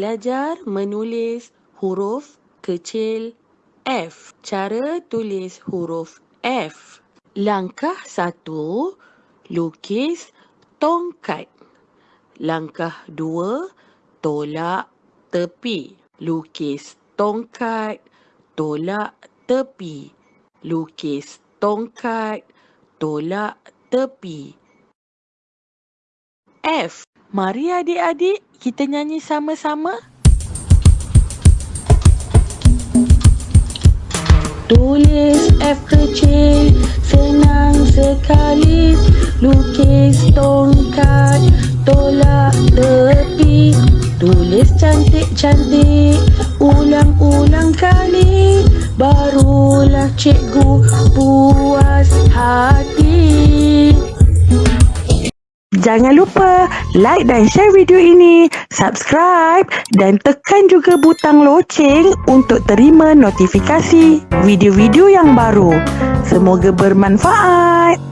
Belajar menulis huruf kecil F. Cara tulis huruf F. Langkah satu, lukis tongkat. Langkah dua, tolak tepi. Lukis tongkat, tolak tepi. Lukis tongkat, tolak tepi. F. Mari adik-adik kita nyanyi sama-sama. Tulis F kecil senang sekali Lukis tongkat tolak tepi Tulis cantik-cantik ulang-ulang kali Barulah cikgu puas hati Jangan lupa like dan share video ini, subscribe dan tekan juga butang loceng untuk terima notifikasi video-video yang baru. Semoga bermanfaat.